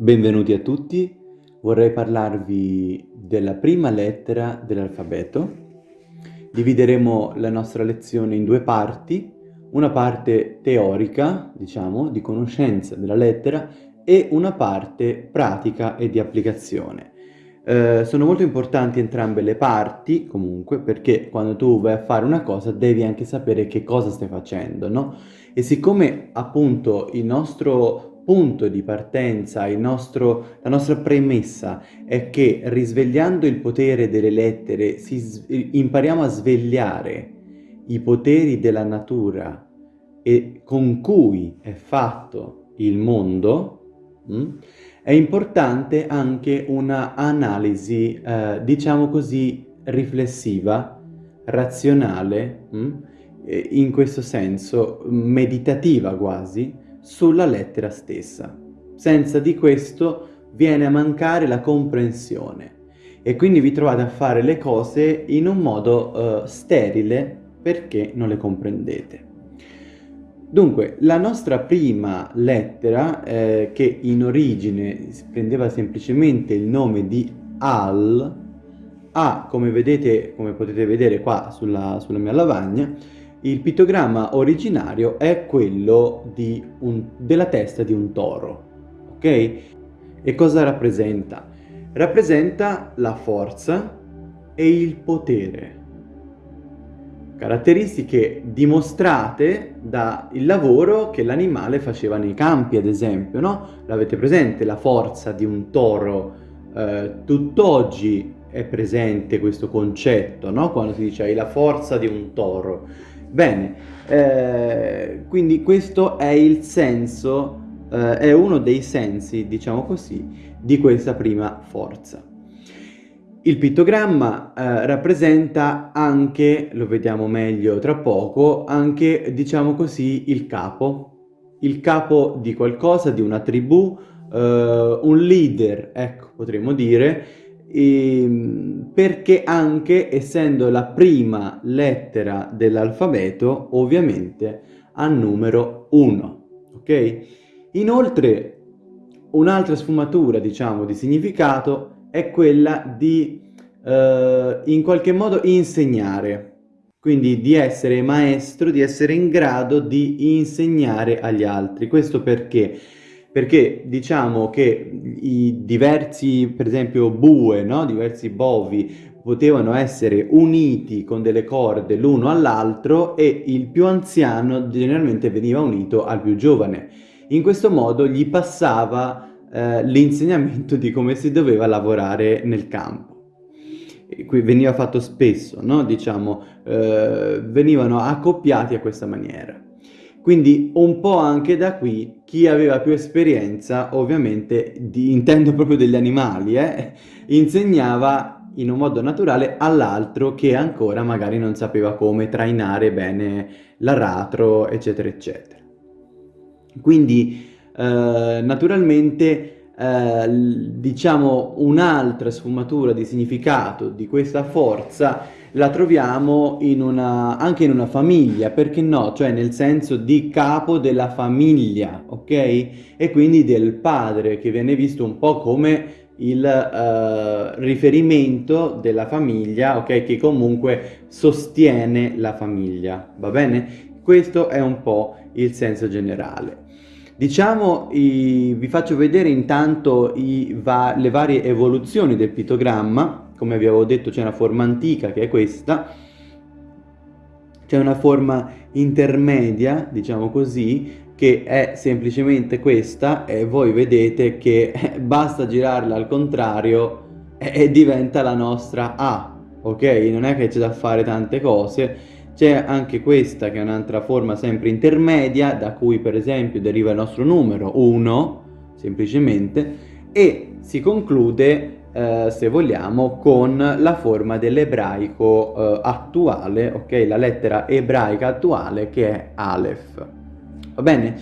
Benvenuti a tutti, vorrei parlarvi della prima lettera dell'alfabeto. Divideremo la nostra lezione in due parti, una parte teorica, diciamo, di conoscenza della lettera e una parte pratica e di applicazione. Eh, sono molto importanti entrambe le parti, comunque, perché quando tu vai a fare una cosa devi anche sapere che cosa stai facendo, no? E siccome appunto il nostro punto di partenza, nostro, la nostra premessa è che risvegliando il potere delle lettere si, impariamo a svegliare i poteri della natura e con cui è fatto il mondo, mh, mm, è importante anche una analisi, eh, diciamo così, riflessiva, razionale, mh, mm, in questo senso meditativa quasi, sulla lettera stessa. Senza di questo viene a mancare la comprensione e quindi vi trovate a fare le cose in un modo uh, sterile perché non le comprendete. Dunque, la nostra prima lettera, eh, che in origine prendeva semplicemente il nome di Al, ha, come vedete, come potete vedere qua sulla, sulla mia lavagna, il pittogramma originario è quello un, della testa di un toro, ok? E cosa rappresenta? Rappresenta la forza e il potere. Caratteristiche dimostrate dal lavoro che l'animale faceva nei campi, ad esempio, no? L'avete presente la forza di un toro? Eh, tutt'oggi è presente questo concetto, no? Quando si dice hai la forza di un toro Bene, eh, quindi questo è il senso, eh, è uno dei sensi, diciamo così, di questa prima forza. Il pittogramma eh, rappresenta anche, lo vediamo meglio tra poco, anche, diciamo così, il capo, il capo di qualcosa, di una tribù, eh, un leader, ecco, potremmo dire, Ehm, perché anche essendo la prima lettera dell'alfabeto ovviamente ha numero 1 ok? Inoltre un'altra sfumatura diciamo di significato è quella di eh, in qualche modo insegnare. Quindi di essere maestro di essere in grado di insegnare agli altri. Questo perché perché diciamo che i diversi, per esempio, bue, no? diversi bovi, potevano essere uniti con delle corde l'uno all'altro e il più anziano generalmente veniva unito al più giovane. In questo modo gli passava eh, l'insegnamento di come si doveva lavorare nel campo. Qui veniva fatto spesso, no? diciamo, eh, venivano accoppiati a questa maniera. Quindi un po' anche da qui chi aveva più esperienza, ovviamente, di, intendo proprio degli animali, eh, insegnava in un modo naturale all'altro che ancora magari non sapeva come trainare bene l'aratro, eccetera, eccetera. Quindi, eh, naturalmente, eh, diciamo, un'altra sfumatura di significato di questa forza la troviamo in una, anche in una famiglia, perché no? Cioè nel senso di capo della famiglia, ok? E quindi del padre, che viene visto un po' come il uh, riferimento della famiglia, ok? Che comunque sostiene la famiglia, va bene? Questo è un po' il senso generale. Diciamo, i, vi faccio vedere intanto i, va, le varie evoluzioni del pittogramma, come vi avevo detto c'è una forma antica che è questa, c'è una forma intermedia, diciamo così, che è semplicemente questa e voi vedete che basta girarla al contrario e diventa la nostra A, ok? Non è che c'è da fare tante cose, c'è anche questa che è un'altra forma sempre intermedia, da cui per esempio deriva il nostro numero 1, semplicemente, e si conclude eh, se vogliamo, con la forma dell'ebraico eh, attuale, ok? La lettera ebraica attuale che è Aleph. Va bene?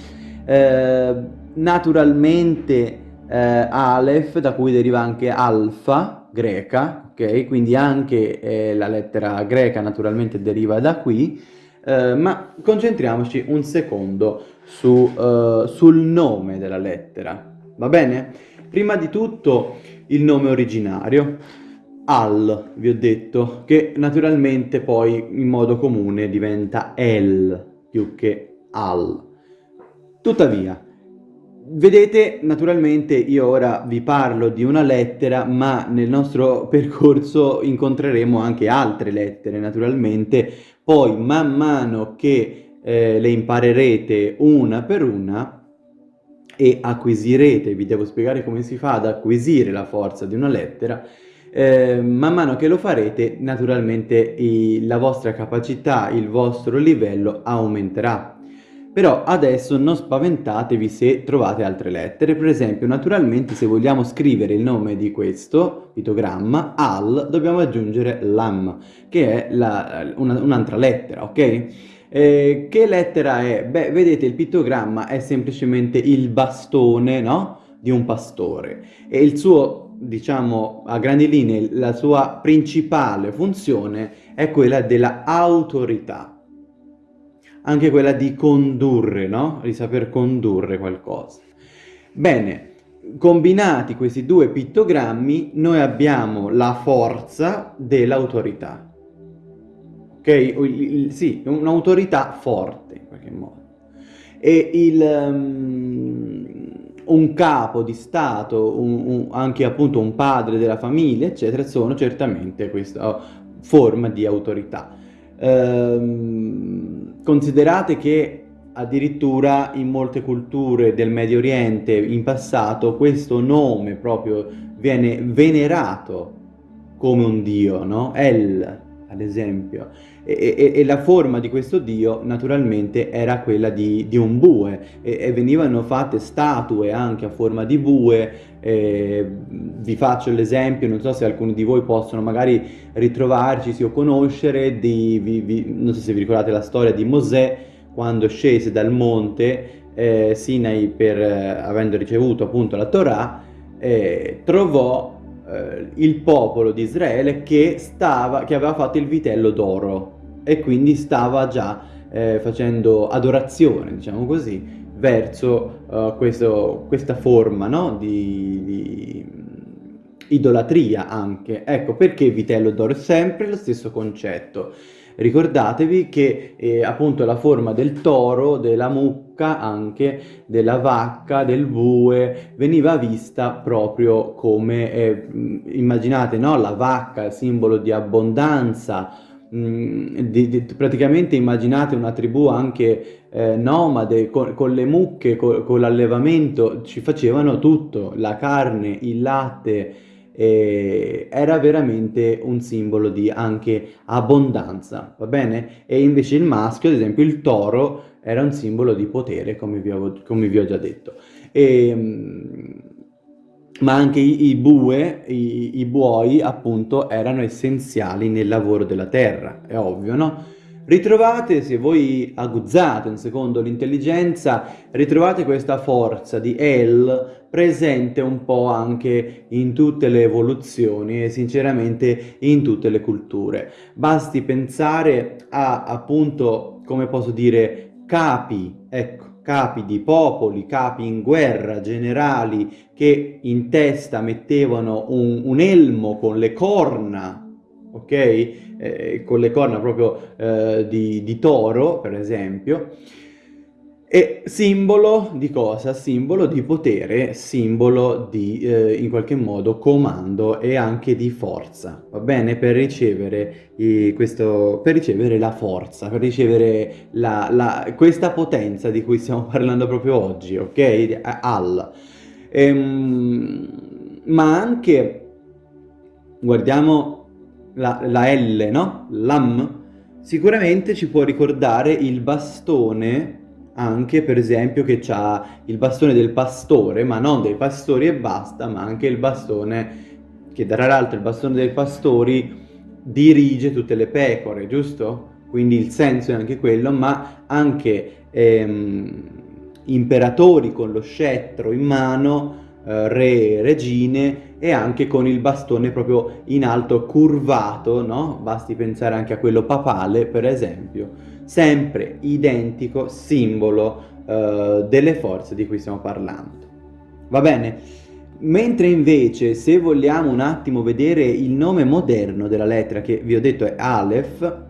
Eh, naturalmente eh, Aleph, da cui deriva anche alfa, greca, ok? Quindi anche eh, la lettera greca naturalmente deriva da qui, ma concentriamoci un secondo su, sul nome della lettera, va bene? Prima di tutto il nome originario, Al, vi ho detto, che naturalmente poi in modo comune diventa El più che Al. Tuttavia, Vedete, naturalmente io ora vi parlo di una lettera, ma nel nostro percorso incontreremo anche altre lettere, naturalmente. Poi, man mano che eh, le imparerete una per una e acquisirete, vi devo spiegare come si fa ad acquisire la forza di una lettera, eh, man mano che lo farete, naturalmente i, la vostra capacità, il vostro livello aumenterà. Però adesso non spaventatevi se trovate altre lettere, per esempio naturalmente se vogliamo scrivere il nome di questo pittogramma, al, dobbiamo aggiungere lam, che è un'altra un lettera, ok? Eh, che lettera è? Beh, vedete il pittogramma è semplicemente il bastone, no? Di un pastore e il suo, diciamo, a grandi linee, la sua principale funzione è quella della autorità anche quella di condurre, no? Di saper condurre qualcosa. Bene, combinati questi due pittogrammi, noi abbiamo la forza dell'autorità. Ok? Sì, un'autorità forte, in qualche modo. E il, um, un capo di Stato, un, un, anche appunto un padre della famiglia, eccetera, sono certamente questa forma di autorità. Ehm, considerate che addirittura in molte culture del Medio Oriente in passato questo nome proprio viene venerato come un dio, no? El, ad esempio. E, e, e, la forma di questo dio naturalmente era quella di, di un bue e, e, venivano fatte statue anche a forma di bue. Vi faccio l'esempio, non so se alcuni di voi possono magari ritrovarci o conoscere, di, vi, vi, non so se vi ricordate la storia di Mosè quando scese dal monte eh, Sinai per, eh, avendo ricevuto appunto la Torah, eh, trovò eh, il popolo di Israele che, stava, che aveva fatto il vitello d'oro e quindi stava già eh, facendo adorazione, diciamo così, verso uh, questo, questa forma no? di, di, idolatria anche. Ecco perché vitello d'oro è sempre lo stesso concetto. Ricordatevi che eh, appunto la forma del toro, della mucca, anche della vacca, del bue, veniva vista proprio come, eh, immaginate, no? la vacca, simbolo di abbondanza, di, di, praticamente immaginate una tribù anche eh, nomade con, con, le mucche, con, con l'allevamento, ci facevano tutto, la carne, il latte, era veramente un simbolo di anche abbondanza, va bene? E invece il maschio, ad esempio il toro, era un simbolo di potere, come vi ho, come vi ho già detto. E, mm, ma anche i, i bue, i, i, buoi appunto erano essenziali nel lavoro della terra, è ovvio, no? Ritrovate, se voi aguzzate un secondo l'intelligenza, ritrovate questa forza di El presente un po' anche in tutte le evoluzioni e sinceramente in tutte le culture. Basti pensare a appunto, come posso dire, capi, ecco, capi di popoli, capi in guerra, generali che in testa mettevano un, un elmo con le corna, ok? Eh, con le corna proprio eh, di, di toro, per esempio, è simbolo di cosa? Simbolo di potere, simbolo di, eh, in qualche modo, comando e anche di forza, va bene? Per ricevere, i, questo, per ricevere la forza, per ricevere la, la, questa potenza di cui stiamo parlando proprio oggi, ok? Al. Ehm, ma anche, guardiamo la, la L, no? Lam, sicuramente ci può ricordare il bastone anche per esempio che ha il bastone del pastore, ma non dei pastori e basta, ma anche il bastone, che tra l'altro il bastone dei pastori dirige tutte le pecore, giusto? Quindi il senso è anche quello, ma anche ehm, imperatori con lo scettro in mano, eh, re, regine e anche con il bastone proprio in alto curvato, no? Basti pensare anche a quello papale, per esempio sempre identico simbolo uh, delle forze di cui stiamo parlando. Va bene? Mentre invece se vogliamo un attimo vedere il nome moderno della lettera, che vi ho detto è Aleph,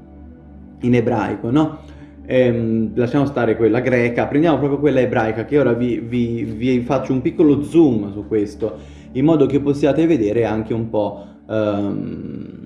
in ebraico, no? Ehm, lasciamo stare quella greca, prendiamo proprio quella ebraica che ora vi, vi, vi, faccio un piccolo zoom su questo, in modo che possiate vedere anche un po'... Um,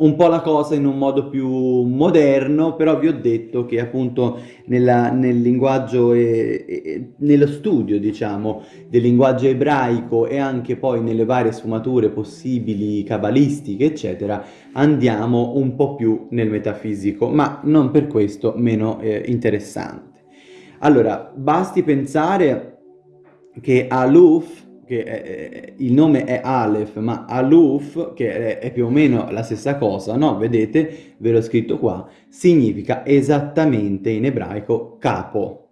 un po' la cosa in un modo più moderno, però vi ho detto che appunto nella, nel linguaggio, e, e, nello studio diciamo del linguaggio ebraico e anche poi nelle varie sfumature possibili cabalistiche eccetera andiamo un po' più nel metafisico, ma non per questo meno eh, interessante. Allora, basti pensare che Aluf che è, il nome è Aleph, ma Aluf, che è, è, più o meno la stessa cosa, no? Vedete, ve l'ho scritto qua, significa esattamente in ebraico capo,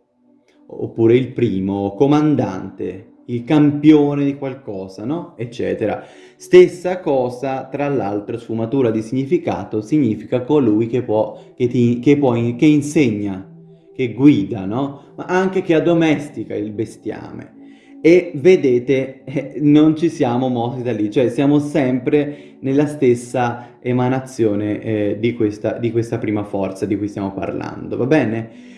oppure il primo, comandante, il campione di qualcosa, no? Eccetera. Stessa cosa, tra l'altro, sfumatura di significato, significa colui che può, che, ti, che, può, che insegna, che guida, no? Ma anche che addomestica il bestiame e vedete eh, non ci siamo mossi da lì, cioè siamo sempre nella stessa emanazione eh, di, questa, di questa prima forza di cui stiamo parlando, va bene?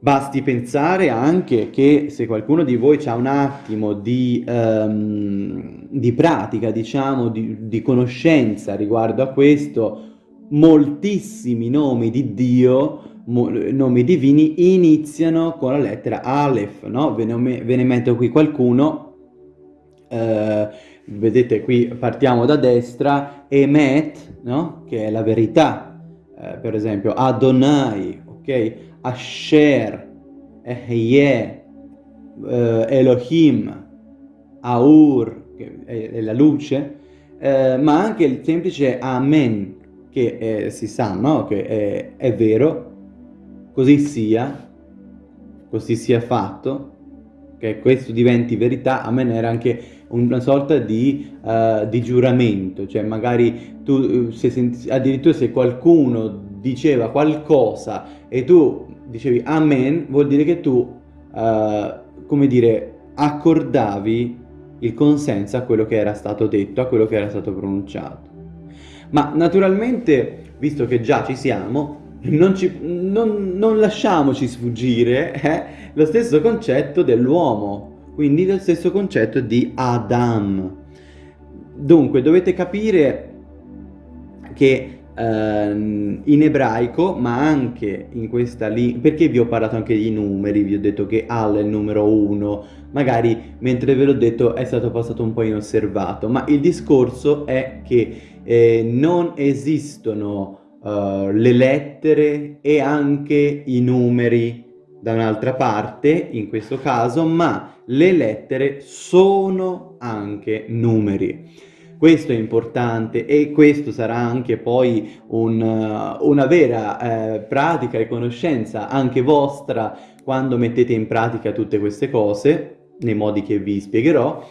Basti pensare anche che se qualcuno di voi ha un attimo di, um, di pratica, diciamo, di, di conoscenza riguardo a questo, moltissimi nomi di Dio nomi divini iniziano con la lettera Aleph, no? Ve ne, ve ne metto qui qualcuno, eh, vedete qui partiamo da destra, Emet, no? Che è la verità, eh, per esempio Adonai, ok? Asher, Ehyeh, eh, Elohim, Aur, che è, è la luce, eh, ma anche il semplice Amen, che eh, si sa, no? Che è, è vero, così sia, così sia fatto, che questo diventi verità, a me era anche una sorta di, uh, di giuramento, cioè magari tu, se senti, addirittura se qualcuno diceva qualcosa e tu dicevi amen, vuol dire che tu, uh, come dire, accordavi il consenso a quello che era stato detto, a quello che era stato pronunciato. Ma naturalmente, visto che già ci siamo, non, ci, non, non lasciamoci sfuggire eh, lo stesso concetto dell'uomo, quindi lo stesso concetto di Adam. Dunque dovete capire che eh, in ebraico, ma anche in questa lingua, perché vi ho parlato anche di numeri, vi ho detto che Al è il numero 1, magari mentre ve l'ho detto è stato passato un po' inosservato, ma il discorso è che eh, non esistono uh, le lettere e anche i numeri da un'altra parte, in questo caso, ma le lettere sono anche numeri. Questo è importante e questo sarà anche poi un, una vera eh, pratica e conoscenza anche vostra quando mettete in pratica tutte queste cose, nei modi che vi spiegherò,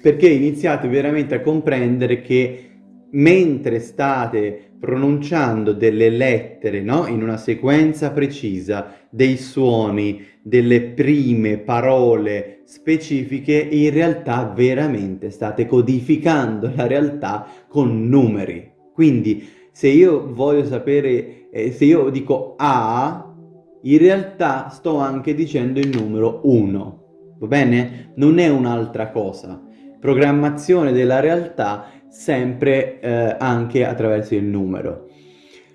perché iniziate veramente a comprendere che mentre state pronunciando delle lettere, no? In una sequenza precisa, dei suoni, delle prime parole specifiche, in realtà veramente state codificando la realtà con numeri. Quindi se io voglio sapere, eh, se io dico A, in realtà sto anche dicendo il numero 1, va bene? Non è un'altra cosa. Programmazione della realtà sempre eh, anche attraverso il numero.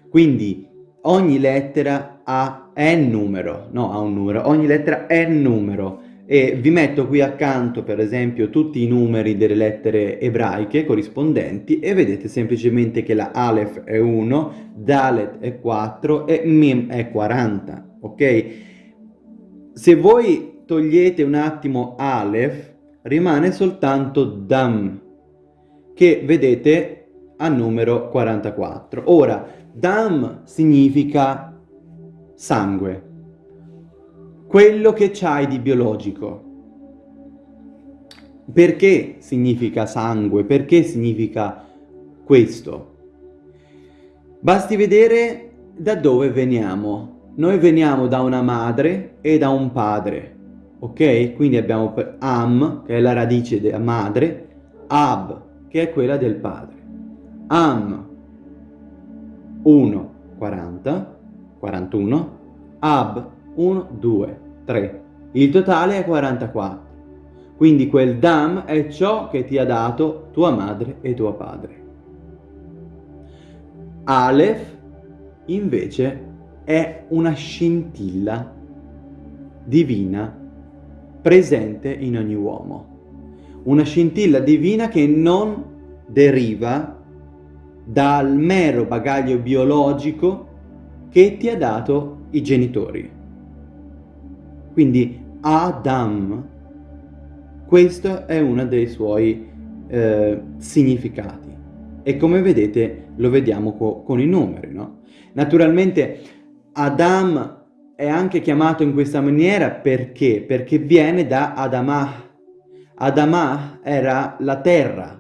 Quindi ogni lettera ha n numero, no ha un numero, ogni lettera è numero e vi metto qui accanto per esempio tutti i numeri delle lettere ebraiche corrispondenti e vedete semplicemente che la Aleph è 1, Dalet è 4 e Mim è 40, ok? Se voi togliete un attimo Aleph rimane soltanto Dam, che vedete a numero 44. Ora, dam significa sangue, quello che c'hai di biologico. Perché significa sangue? Perché significa questo? Basti vedere da dove veniamo. Noi veniamo da una madre e da un padre. ok? Quindi abbiamo am, che è la radice della madre, ab, che è quella del padre. Am 1, 40, 41, ab 1, 2, 3. Il totale è 44. Quindi quel dam è ciò che ti ha dato tua madre e tuo padre. Aleph invece è una scintilla divina presente in ogni uomo. Una scintilla divina che non deriva dal mero bagaglio biologico che ti ha dato i genitori. Quindi Adam, questo è uno dei suoi eh, significati e come vedete lo vediamo co con i numeri, no? Naturalmente Adam è anche chiamato in questa maniera perché? Perché viene da Adamah. Adamah era la terra,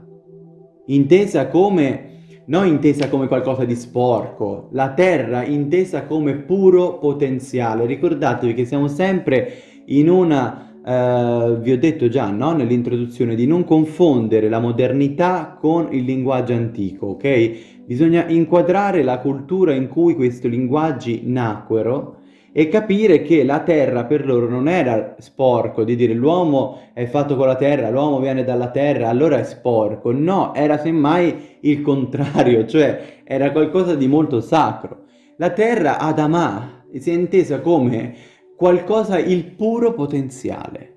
intesa come non intesa come qualcosa di sporco, la terra intesa come puro potenziale. Ricordatevi che siamo sempre in una, eh, vi ho detto già no? nell'introduzione, di non confondere la modernità con il linguaggio antico, ok? Bisogna inquadrare la cultura in cui questi linguaggi nacquero e capire che la terra per loro non era sporco, di dire l'uomo è fatto con la terra, l'uomo viene dalla terra, allora è sporco. No, era semmai il contrario, cioè era qualcosa di molto sacro. La terra Adamah si è intesa come qualcosa, il puro potenziale.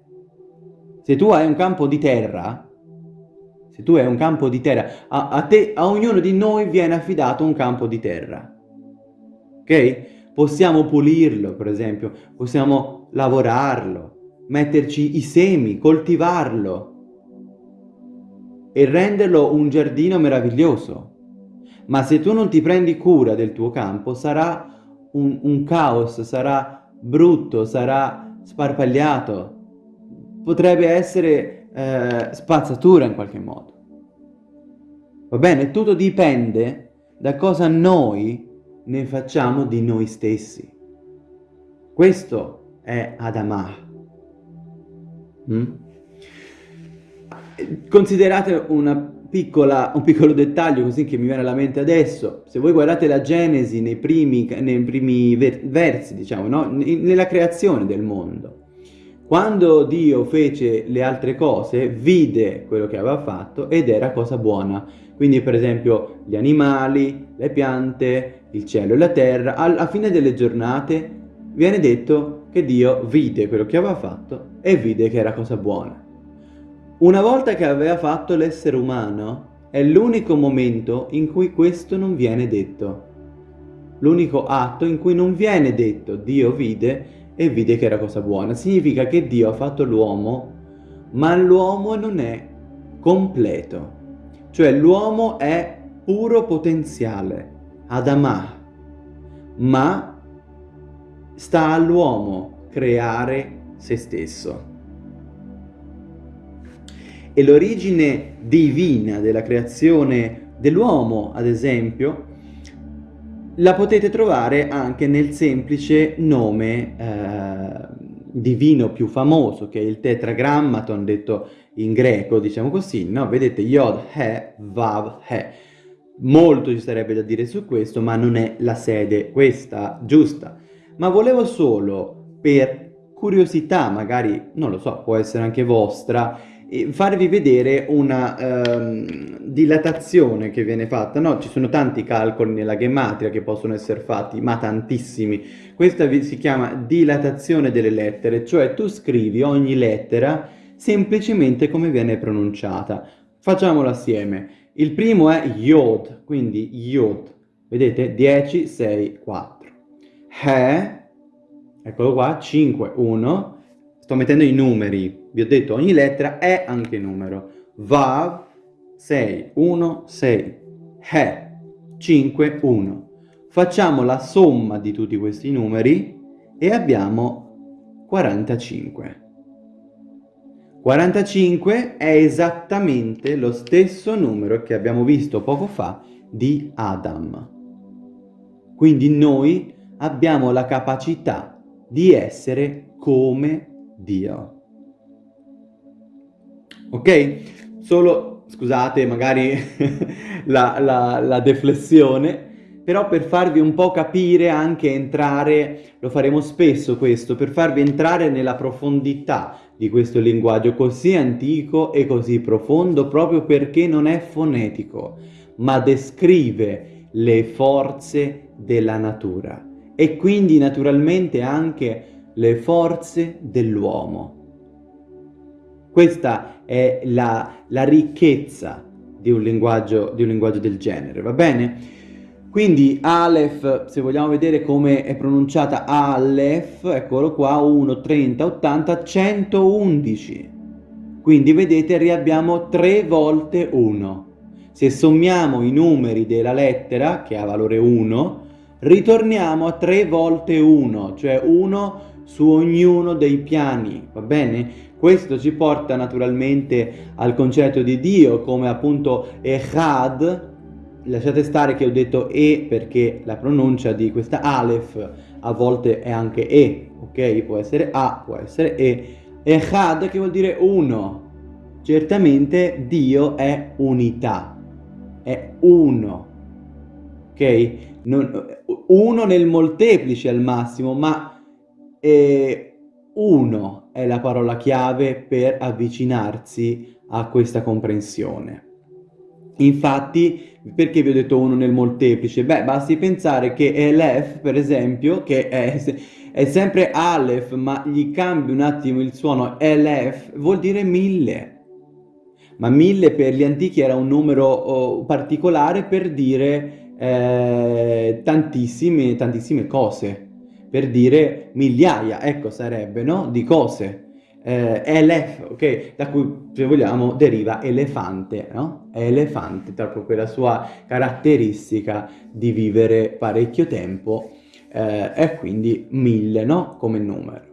Se tu hai un campo di terra, se tu hai un campo di terra, a, a te, a ognuno di noi viene affidato un campo di terra. Ok? Possiamo pulirlo, per esempio, possiamo lavorarlo, metterci i semi, coltivarlo e renderlo un giardino meraviglioso. Ma se tu non ti prendi cura del tuo campo, sarà un, un caos, sarà brutto, sarà sparpagliato, potrebbe essere eh, spazzatura in qualche modo. Va bene? Tutto dipende da cosa noi ne facciamo di noi stessi. Questo è Adamah. Mm? Considerate piccola, un piccolo dettaglio così che mi viene alla mente adesso. Se voi guardate la Genesi nei primi, nei primi versi, diciamo, no? nella creazione del mondo, quando Dio fece le altre cose, vide quello che aveva fatto ed era cosa buona. Quindi per esempio gli animali, le piante, il cielo e la terra, alla fine delle giornate viene detto che Dio vide quello che aveva fatto e vide che era cosa buona. Una volta che aveva fatto l'essere umano, è l'unico momento in cui questo non viene detto. L'unico atto in cui non viene detto Dio vide e vide che era cosa buona. Significa che Dio ha fatto l'uomo, ma l'uomo non è completo. Cioè l'uomo è puro potenziale, Adamah, ma sta all'uomo creare se stesso. E l'origine divina della creazione dell'uomo, ad esempio, la potete trovare anche nel semplice nome eh, divino più famoso, che è il tetragrammaton, detto in greco, diciamo così, no? Vedete, Yod, He, Vav, He Molto ci sarebbe da dire su questo, ma non è la sede questa giusta. Ma volevo solo, per curiosità, magari, non lo so, può essere anche vostra, farvi vedere una um, dilatazione che viene fatta. No, ci sono tanti calcoli nella gematria che possono essere fatti, ma tantissimi. Questa si chiama dilatazione delle lettere, cioè tu scrivi ogni lettera semplicemente come viene pronunciata. Facciamolo assieme. Il primo è Yod, quindi Yod. Vedete? 10, 6, 4. He, eccolo qua, 5, 1. Sto mettendo i numeri. Vi ho detto ogni lettera è anche numero. Vav, 6, 1, 6. He, 5, 1. Facciamo la somma di tutti questi numeri e abbiamo 45. 45 è esattamente lo stesso numero che abbiamo visto poco fa di Adam. Quindi noi abbiamo la capacità di essere come Dio. Ok? Solo, scusate, magari la, la, la deflessione, però per farvi un po' capire, anche entrare, lo faremo spesso questo, per farvi entrare nella profondità di questo linguaggio così antico e così profondo, proprio perché non è fonetico, ma descrive le forze della natura e quindi naturalmente anche le forze dell'uomo. Questa è la, la ricchezza di un, linguaggio, di un linguaggio del genere, va bene? Quindi Aleph, se vogliamo vedere come è pronunciata Aleph, eccolo qua, 1, 30, 80, 111. Quindi vedete riabbiamo 3 volte 1. Se sommiamo i numeri della lettera, che ha valore 1, ritorniamo a 3 volte 1, cioè 1 su ognuno dei piani, va bene? Questo ci porta naturalmente al concetto di Dio come appunto Echad, lasciate stare che ho detto E perché la pronuncia di questa Aleph a volte è anche E, ok? Può essere A, può essere E. Echad che vuol dire uno. Certamente Dio è unità, è uno, ok? Non, uno nel molteplice al massimo, ma eh, uno è la parola chiave per avvicinarsi a questa comprensione. Infatti, perché vi ho detto uno nel molteplice? Beh, basti pensare che Elef, per esempio, che è, è sempre Aleph, ma gli cambi un attimo il suono, Elef, vuol dire mille. Ma mille per gli antichi era un numero oh, particolare per dire eh, tantissime, tantissime cose, per dire migliaia, ecco sarebbe, no? Di cose eh, elef, ok? Da cui, se vogliamo, deriva elefante, no? Elefante, proprio quella sua caratteristica di vivere parecchio tempo eh, quindi mille, no? Come numero.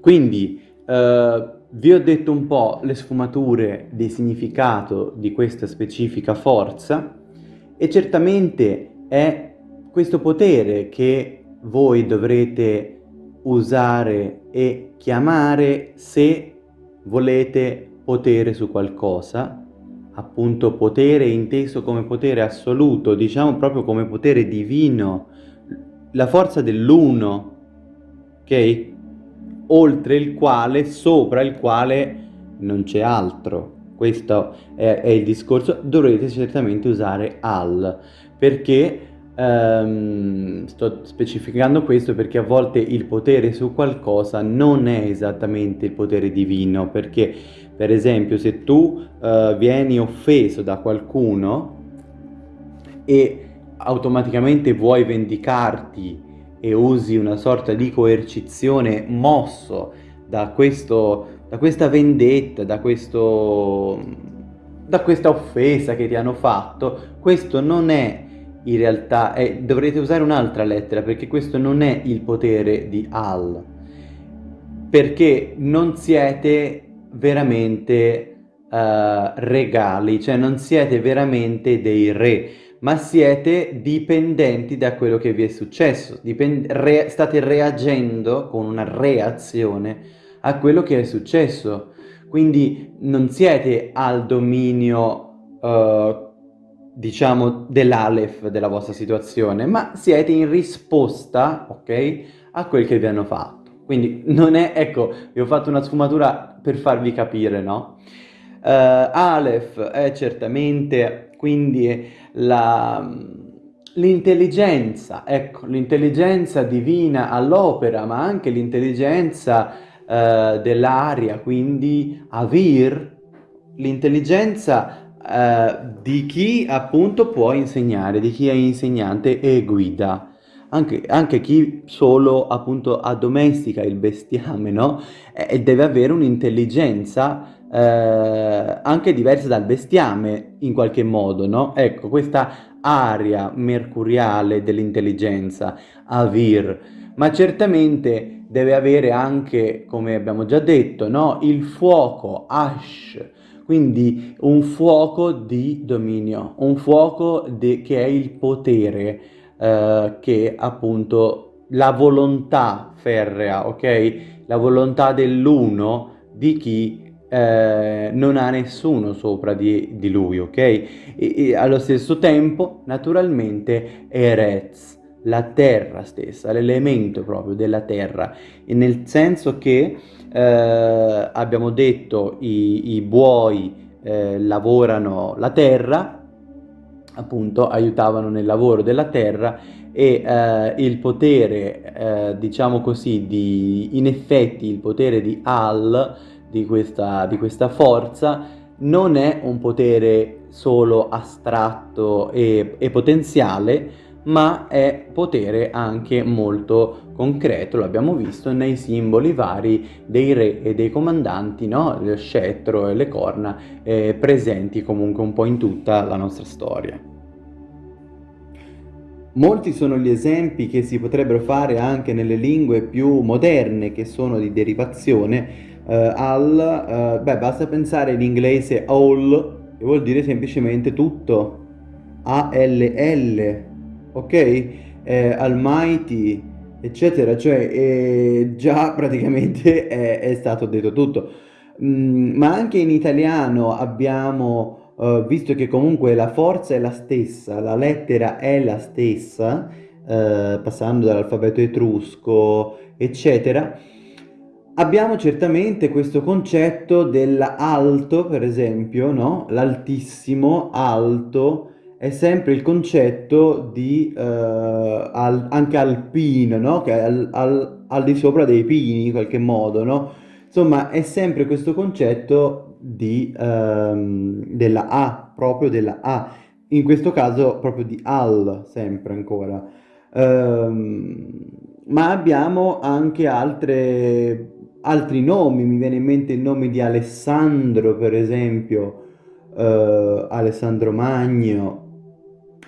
Quindi, eh, vi ho detto un po' le sfumature di significato di questa specifica forza e certamente è questo potere che voi dovrete usare e chiamare se volete potere su qualcosa, appunto potere inteso come potere assoluto, diciamo proprio come potere divino, la forza dell'uno, ok? Oltre il quale, sopra il quale non c'è altro. Questo è, è il discorso, dovrete certamente usare al, perché Um, sto specificando questo perché a volte il potere su qualcosa non è esattamente il potere divino, perché per esempio se tu uh, vieni offeso da qualcuno e automaticamente vuoi vendicarti e usi una sorta di coercizione mosso da, questo, da questa vendetta, da, questo, da questa offesa che ti hanno fatto, questo non è in realtà è, dovrete usare un'altra lettera perché questo non è il potere di Al perché non siete veramente uh, regali, cioè non siete veramente dei re, ma siete dipendenti da quello che vi è successo, re state reagendo con una reazione a quello che è successo, quindi non siete al dominio uh, diciamo, dell'Aleph della vostra situazione, ma siete in risposta, ok, a quel che vi hanno fatto. Quindi non è, ecco, vi ho fatto una sfumatura per farvi capire, no? Uh, Aleph è certamente quindi l'intelligenza, ecco, l'intelligenza divina all'opera, ma anche l'intelligenza uh, dell'aria, quindi Avir, l'intelligenza eh, di chi appunto può insegnare, di chi è insegnante e guida. Anche, anche chi solo appunto addomestica il bestiame, no? E deve avere un'intelligenza eh, anche diversa dal bestiame in qualche modo, no? Ecco, questa aria mercuriale dell'intelligenza, Avir, ma certamente deve avere anche, come abbiamo già detto, no? il fuoco, Ash, quindi un fuoco di dominio, un fuoco che è il potere, eh, che appunto la volontà ferrea, ok? La volontà dell'uno di chi eh, non ha nessuno sopra di, di lui, ok? E, e, allo stesso tempo, naturalmente, Eretz, la terra stessa, l'elemento proprio della terra, nel senso che eh, abbiamo detto i, i buoi eh, lavorano la terra, appunto aiutavano nel lavoro della terra e eh, il potere, eh, diciamo così, di, in effetti il potere di Al, di questa, di questa forza, non è un potere solo astratto e, e potenziale, ma è potere anche molto concreto, l'abbiamo visto nei simboli vari dei re e dei comandanti, no? lo scettro e le corna eh, presenti comunque un po' in tutta la nostra storia. Molti sono gli esempi che si potrebbero fare anche nelle lingue più moderne che sono di derivazione eh, al, eh, beh basta pensare in inglese all che vuol dire semplicemente tutto, A-L-L, ok? Eh, almighty, eccetera, cioè eh, già praticamente è, è, stato detto tutto. Mm, ma anche in italiano abbiamo, uh, visto che comunque la forza è la stessa, la lettera è la stessa, uh, passando dall'alfabeto etrusco, eccetera, abbiamo certamente questo concetto dell'alto, per esempio, no? L'altissimo, alto, è sempre il concetto di uh, al, anche alpino, no? Che è al, al, al, di sopra dei pini in qualche modo, no? Insomma, è sempre questo concetto di, um, della A, proprio della A. In questo caso proprio di al, sempre ancora. Um, ma abbiamo anche altre, altri nomi, mi viene in mente il nome di Alessandro, per esempio, uh, Alessandro Magno,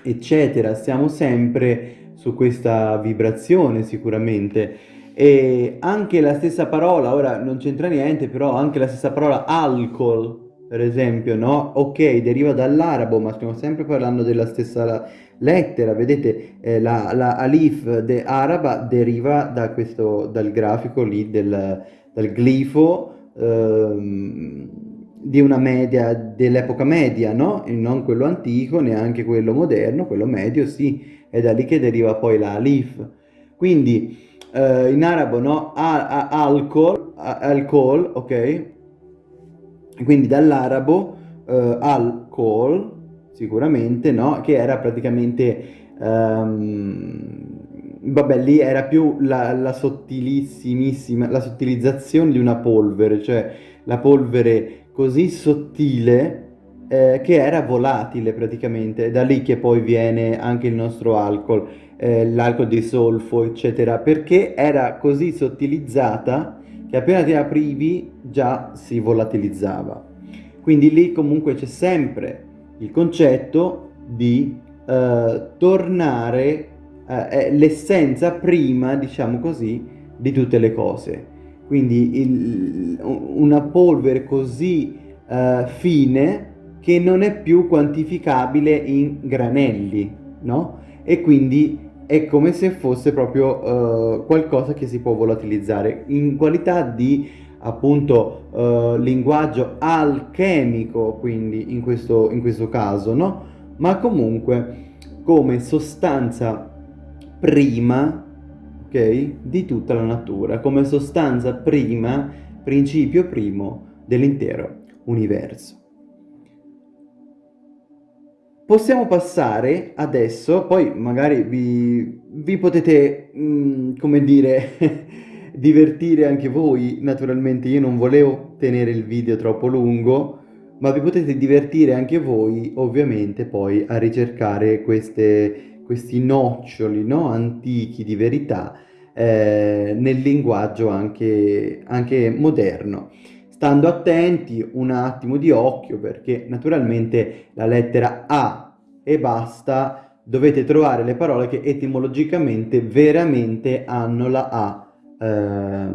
eccetera, siamo sempre su questa vibrazione sicuramente. E anche la stessa parola, ora non c'entra niente, però anche la stessa parola alcol, per esempio, no? Ok, deriva dall'arabo, ma stiamo sempre parlando della stessa lettera, vedete, eh, la, la, alif de araba deriva da questo, dal grafico lì, del, dal glifo, ehm, di una media dell'epoca media, no? E non quello antico, neanche quello moderno, quello medio sì, è da lì che deriva poi la alif. Quindi eh, in arabo no? alcol, alcol, ok? Quindi dall'arabo eh, alcol, sicuramente, no? Che era praticamente... Um, vabbè, lì era più la, la sottilissimissima, la sottilizzazione di una polvere, cioè la polvere così sottile eh, che era volatile praticamente, da lì che poi viene anche il nostro alcol, eh, l'alcol di solfo eccetera, perché era così sottilizzata che appena ti aprivi già si volatilizzava. Quindi lì comunque c'è sempre il concetto di eh, tornare eh, l'essenza prima, diciamo così, di tutte le cose. Quindi il, una polvere così uh, fine che non è più quantificabile in granelli, no? E quindi è come se fosse proprio uh, qualcosa che si può volatilizzare in qualità di appunto uh, linguaggio alchemico, quindi in questo, in questo caso, no? Ma comunque come sostanza prima ok? Di tutta la natura, come sostanza prima, principio primo dell'intero universo. Possiamo passare adesso, poi magari vi, vi potete, mh, mm, come dire, divertire anche voi, naturalmente io non volevo tenere il video troppo lungo, ma vi potete divertire anche voi, ovviamente, poi a ricercare queste questi noccioli no, antichi di verità eh, nel linguaggio anche, anche moderno. Stando attenti un attimo di occhio perché naturalmente la lettera A e basta dovete trovare le parole che etimologicamente veramente hanno la A eh,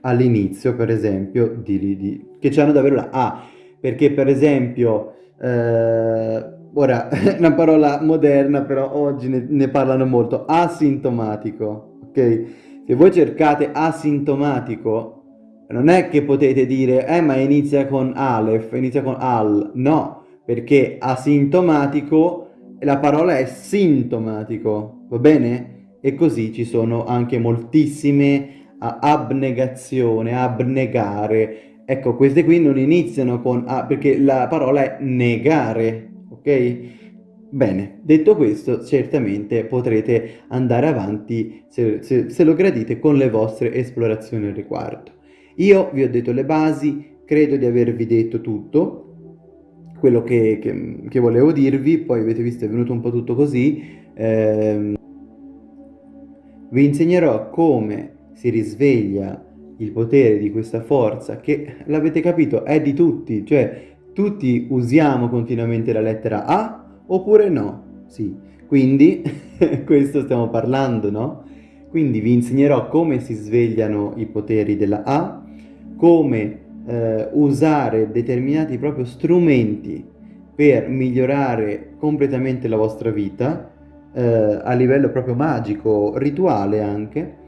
all'inizio per esempio di, di, che hanno davvero la A. Perché per esempio eh, ora, una parola moderna, però oggi ne, ne, parlano molto, asintomatico, ok? Se voi cercate asintomatico, non è che potete dire, eh ma inizia con Aleph, inizia con Al, no, perché asintomatico la parola è sintomatico, va bene? E così ci sono anche moltissime abnegazione, abnegare. Ecco, queste qui non iniziano con A perché la parola è negare, ok? Bene, detto questo, certamente potrete andare avanti, se, se, se lo gradite, con le vostre esplorazioni al riguardo. Io vi ho detto le basi, credo di avervi detto tutto, quello che, che, che volevo dirvi, poi avete visto è venuto un po' tutto così. Eh, vi insegnerò come si risveglia il potere di questa forza che, l'avete capito, è di tutti, cioè tutti usiamo continuamente la lettera A oppure no? Sì, quindi questo stiamo parlando, no? Quindi vi insegnerò come si svegliano i poteri della A, come eh, usare determinati proprio strumenti per migliorare completamente la vostra vita, eh, a livello proprio magico, rituale anche,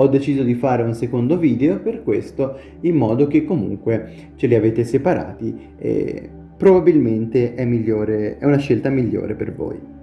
ho deciso di fare un secondo video per questo in modo che comunque ce li avete separati e probabilmente è, migliore, è una scelta migliore per voi.